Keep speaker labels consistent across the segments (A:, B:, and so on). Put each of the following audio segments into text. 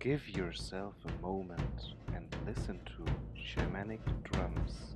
A: Give yourself a moment and listen to shamanic drums.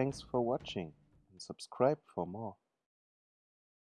A: Thanks for watching and subscribe for more.